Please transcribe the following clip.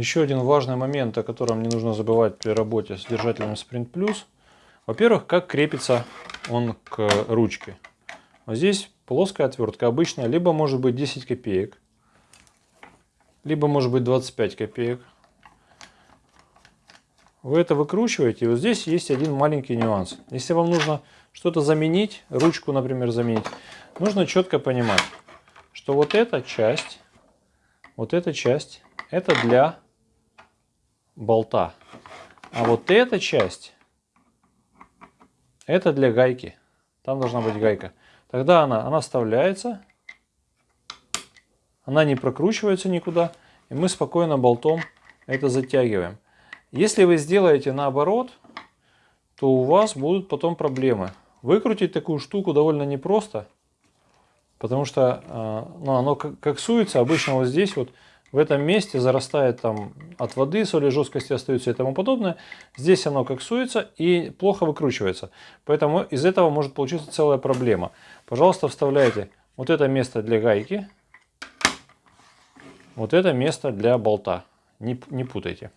Еще один важный момент, о котором не нужно забывать при работе с держателем Sprint Plus. Во-первых, как крепится он к ручке. Вот здесь плоская отвертка обычная, либо может быть 10 копеек, либо может быть 25 копеек. Вы это выкручиваете, и вот здесь есть один маленький нюанс. Если вам нужно что-то заменить, ручку, например, заменить, нужно четко понимать, что вот эта часть, вот эта часть, это для болта. А вот эта часть, это для гайки. Там должна быть гайка. Тогда она, она вставляется, она не прокручивается никуда, и мы спокойно болтом это затягиваем. Если вы сделаете наоборот, то у вас будут потом проблемы. Выкрутить такую штуку довольно непросто, потому что э, ну, оно коксуется обычно вот здесь вот, в этом месте зарастает там от воды, соли жесткости остаются и тому подобное. Здесь оно коксуется и плохо выкручивается. Поэтому из этого может получиться целая проблема. Пожалуйста, вставляйте вот это место для гайки, вот это место для болта. Не, не путайте.